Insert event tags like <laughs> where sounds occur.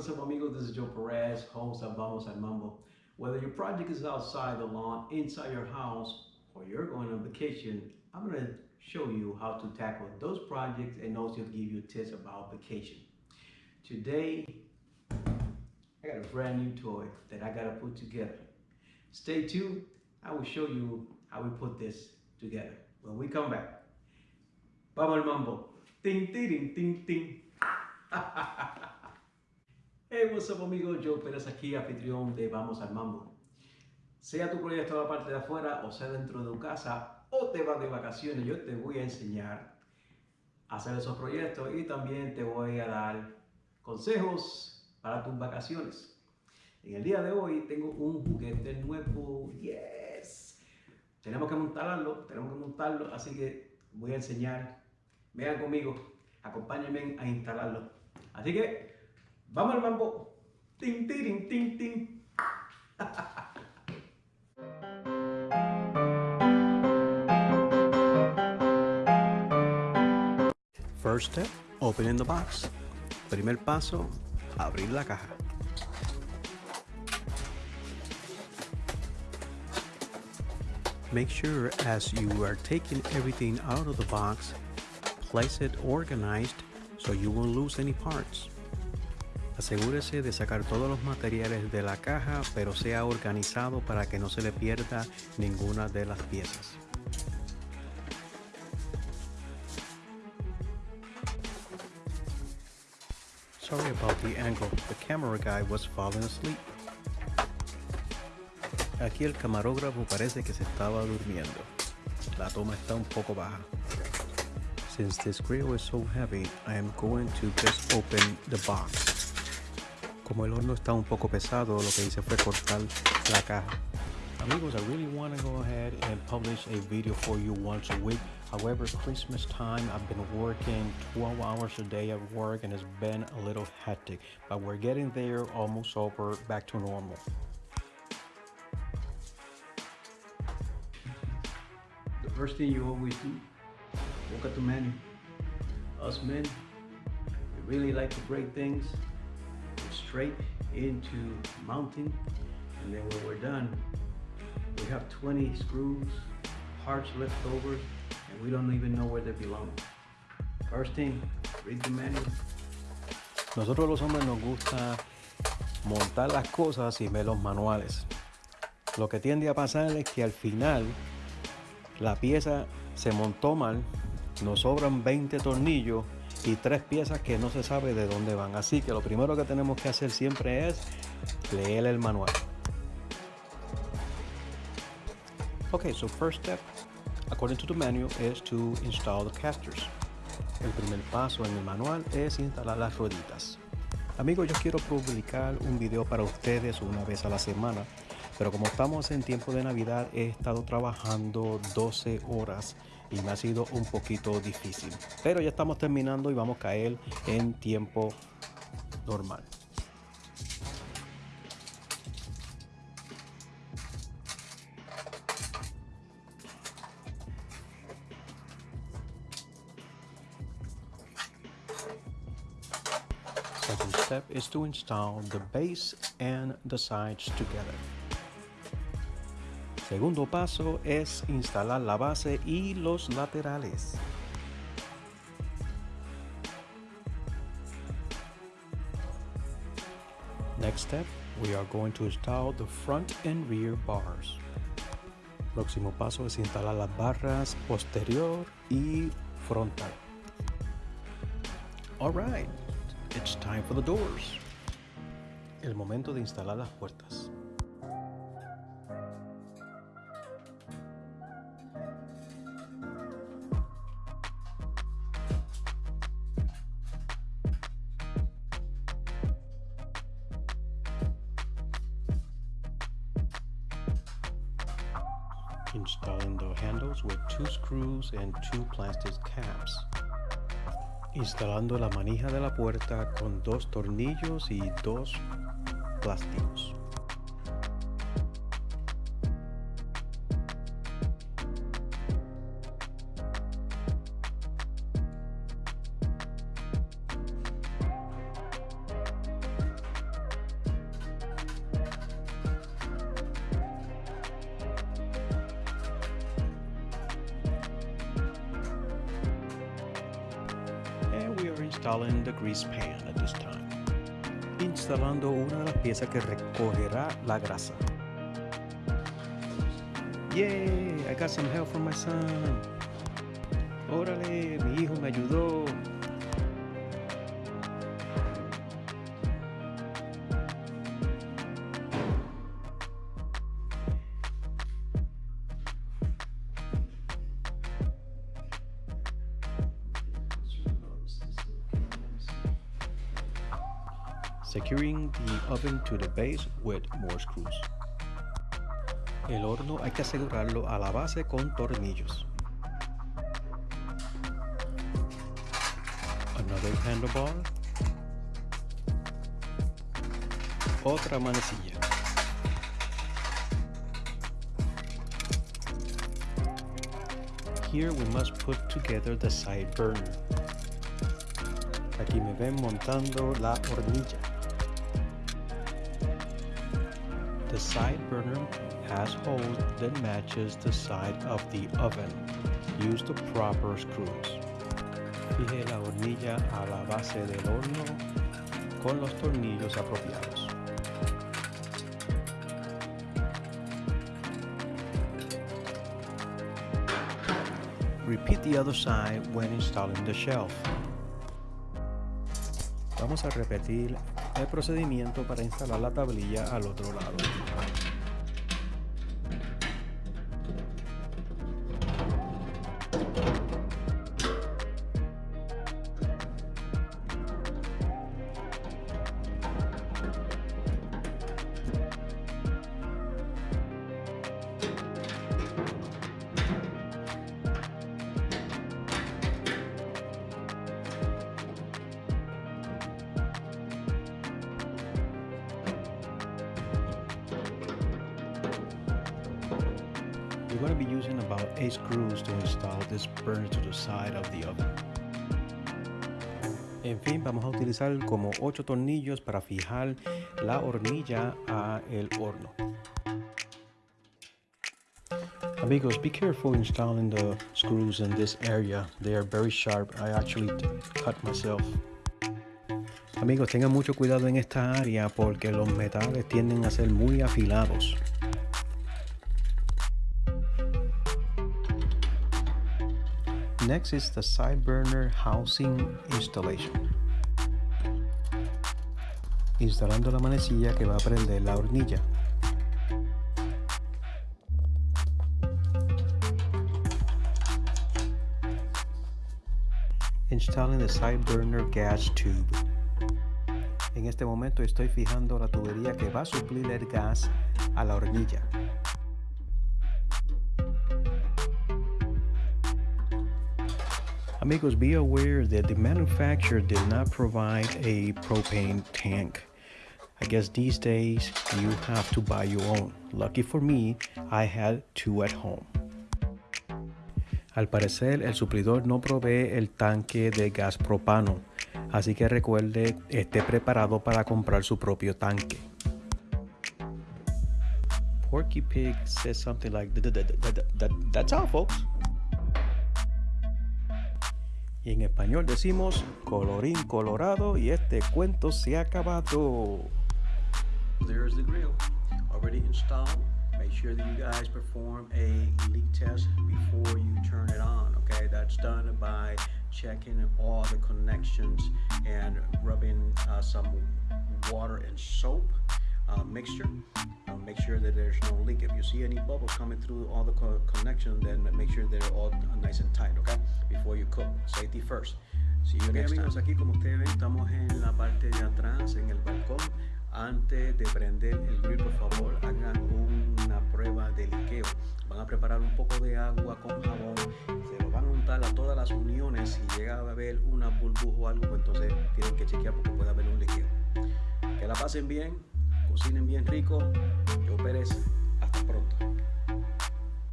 what's up amigos? This is Joe Perez, host of Vamos al Mambo. Whether your project is outside the lawn, inside your house, or you're going on vacation, I'm going to show you how to tackle those projects and also give you tips about vacation. Today, I got a brand new toy that I got to put together. Stay tuned. I will show you how we put this together when we come back. Vamos al Mambo. Ting, ting, ting, ting. <laughs> hey, what's up amigos, Joe Pérez aquí, anfitrión de Vamos al Mambo. Sea tu proyecto de la parte de afuera o sea dentro de tu casa o te vas de vacaciones, yo te voy a enseñar a hacer esos proyectos y también te voy a dar consejos para tus vacaciones. En el día de hoy tengo un juguete nuevo, yes. Tenemos que montarlo, tenemos que montarlo, así que voy a enseñar. Vean conmigo, acompáñenme a instalarlo. Así que, vamos al mambo. Ting, ting, ting, ting. First step, opening the box. Primer paso, abrir la caja. Make sure as you are taking everything out of the box, place it organized so you won't lose any parts. Asegúrese de sacar todos los materiales de la caja, pero sea organizado para que no se le pierda ninguna de las piezas. Sorry about the angle, the camera guy was falling asleep. Aquí el camarógrafo parece que se estaba durmiendo. La toma está un poco baja. Since this grill is so heavy, I am going to just open the box. Como el horno está un poco pesado, lo que hice fue cortar la caja. Amigos, I really want to go ahead and publish a video for you once a week. However, Christmas time, I've been working 12 hours a day at work and it's been a little hectic. But we're getting there, almost over, back to normal. The first thing you always do Look at the menu. Us men, we really like to break things straight into mounting. And then when we're done, we have 20 screws, parts left over, and we don't even know where they belong. First thing, read the manual. Nosotros los hombres nos gusta montar las cosas y ver los manuales. Lo que tiende a pasar es que al final la pieza se montó mal nos sobran 20 tornillos y tres piezas que no se sabe de dónde van. Así que lo primero que tenemos que hacer siempre es leer el manual. Okay, so first step, according to the manual, is to install the casters. El primer paso en el manual es instalar las rueditas. Amigos, yo quiero publicar un video para ustedes una vez a la semana, pero como estamos en tiempo de Navidad, he estado trabajando 12 horas y me ha sido un poquito difícil. Pero ya estamos terminando y vamos a caer en tiempo normal. Second step is to install the base and the sides together. Segundo paso es instalar la base y los laterales. Next step, we are going to install the front and rear bars. Próximo paso es instalar las barras posterior y frontal. Alright, it's time for the doors. El momento de instalar las puertas. Installing the handles with two screws and two plastic caps. Instalando la manija de la puerta con dos tornillos y dos plásticos. Installing the grease pan at this time. Instalando una de las piezas que recogerá la grasa. Yay! I got some help from my son. Órale, mi hijo me ayudó. Securing the oven to the base with more screws. El horno hay que asegurarlo a la base con tornillos. Another handlebar. Otra manecilla. Here we must put together the side burner. Aquí me ven montando la hornilla. The side burner has holes that matches the side of the oven. Use the proper screws. Fije la hornilla a la base del horno con los tornillos apropiados. Repeat the other side when installing the shelf. Vamos a repetir el procedimiento para instalar la tablilla al otro lado. You're going to be using about 8 screws to install this burner to the side of the oven. En fin, vamos a utilizar como 8 tornillos para fijar la hornilla a el horno. Amigos, be careful installing the screws in this area. They are very sharp. I actually cut myself. Amigos, tengan mucho cuidado en esta área porque los metales tienden a ser muy afilados. Next is the side burner housing installation. Instalando la manecilla que va a prender la hornilla. Installing the side burner gas tube. En este momento estoy fijando la tubería que va a suplir el gas a la hornilla. Amigos, be aware that the manufacturer did not provide a propane tank. I guess these days you have to buy your own. Lucky for me, I had two at home. Al parecer, el suplidor no provee el tanque de gas propano, así que recuerde, esté preparado para comprar su propio tanque. Porky Pig says something like, "That- that- that- that- That's all, folks. Y en español decimos colorín colorado y este cuento se ha acabado. There's the grill already installed. Make sure that you guys perform a leak test before you turn it on. Okay, that's done by checking all the connections and rubbing uh, some water and soap uh, mixture. Uh, make sure that there's no leak. If you see any bubbles coming through all the co- connections, then make sure they're all nice and tight. Okay, before you cook, safety first. See you next amigos, aquí como ustedes ven, estamos en la parte de atrás, en el balcón. Antes de prender el grill, por favor, hagan una prueba de liqueo. Van a preparar un poco de agua con jabón, se lo van a untar a todas las uniones. Si llega a haber una burbuja o algo, pues entonces tienen que chequear porque puede haber un liqueo. Que la pasen bien, cocinen bien rico. Yo Pérez, hasta pronto.